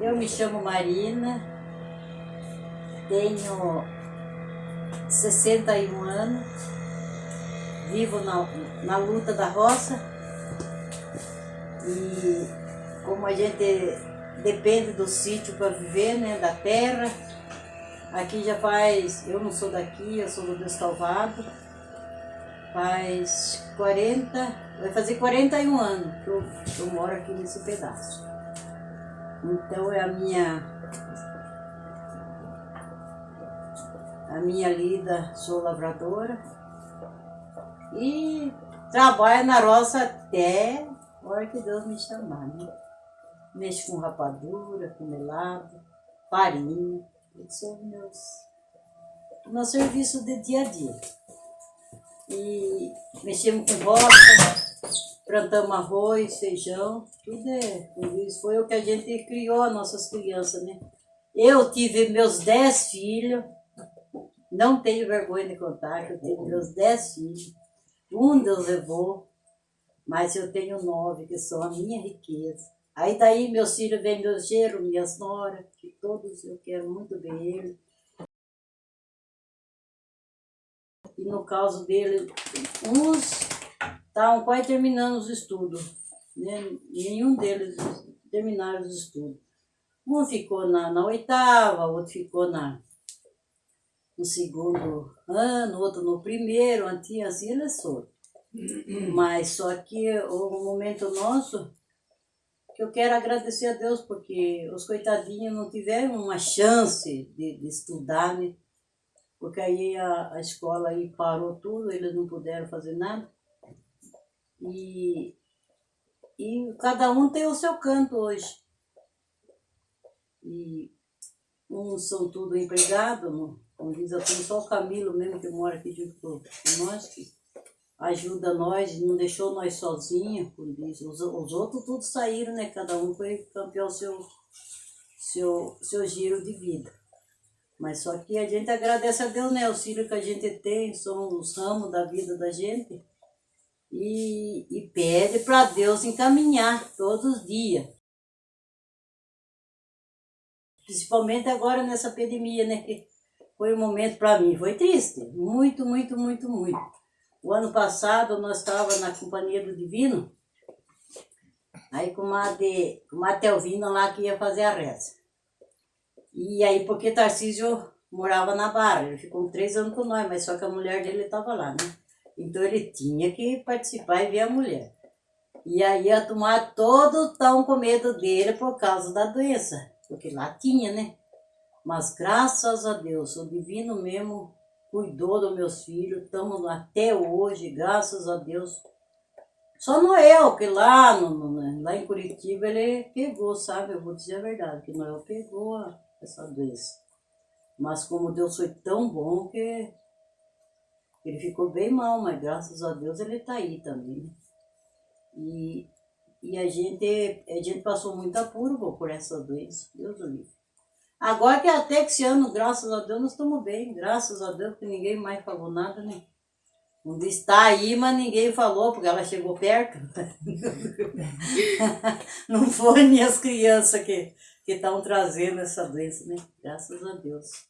Eu me chamo Marina, tenho 61 anos, vivo na, na luta da roça e como a gente depende do sítio para viver, né, da terra, aqui já faz, eu não sou daqui, eu sou do Descalvado, faz 40, vai fazer 41 anos que eu, eu moro aqui nesse pedaço. Então é a minha a minha lida, sou lavradora e trabalho na roça até a hora que Deus me chamar, né? Mexo com rapadura, com melado, farinha, esses meus, meu serviço de dia a dia. E mexemos com roça, plantamos arroz, feijão, tudo é, isso foi o que a gente criou as nossas crianças, né? Eu tive meus dez filhos, não tenho vergonha de contar que eu tive meus dez filhos, um Deus levou, mas eu tenho nove, que são a minha riqueza. Aí daí meus filhos vêm meus gêneros, minhas noras, que todos eu quero muito ver eles. E no caso dele, uns estavam quase terminando os estudos. Né? Nenhum deles terminaram os estudos. Um ficou na, na oitava, outro ficou na, no segundo ano, outro no primeiro, assim, assim eles foram. Mas só que o momento nosso, que eu quero agradecer a Deus, porque os coitadinhos não tiveram uma chance de, de estudar, né? Porque aí a, a escola aí parou tudo, eles não puderam fazer nada. E, e cada um tem o seu canto hoje. E uns são tudo empregados, como diz, tenho só o Camilo mesmo que mora aqui junto com nós, que ajuda nós, não deixou nós sozinhos, como diz. Os, os outros todos saíram, né? Cada um foi campeão seu, seu, seu giro de vida. Mas só que a gente agradece a Deus, né? O filhos que a gente tem, são os ramos da vida da gente e, e pede para Deus encaminhar todos os dias. Principalmente agora nessa pandemia, né? Foi um momento para mim, foi triste, muito, muito, muito, muito. O ano passado nós estávamos na Companhia do Divino, aí com uma, de, Telvina lá que ia fazer a reza. E aí, porque Tarcísio morava na Barra, ele ficou três anos com nós, mas só que a mulher dele estava lá, né? Então ele tinha que participar e ver a mulher. E aí ia tomar todo tão com medo dele por causa da doença, porque lá tinha, né? Mas graças a Deus, o divino mesmo cuidou dos meus filhos, estamos até hoje, graças a Deus. Só Noel, que lá, no, no, lá em Curitiba ele pegou, sabe? Eu vou dizer a verdade, que Noel pegou essa doença. Mas como Deus foi tão bom que ele ficou bem mal, mas graças a Deus ele está aí também. E, e a, gente, a gente passou muito apuro por essa doença, Deus o livre. Agora que até que esse ano, graças a Deus, nós estamos bem, graças a Deus, que ninguém mais falou nada, né? Um está aí, mas ninguém falou, porque ela chegou perto. Não foram nem as crianças que estão trazendo essa doença, né? Graças a Deus.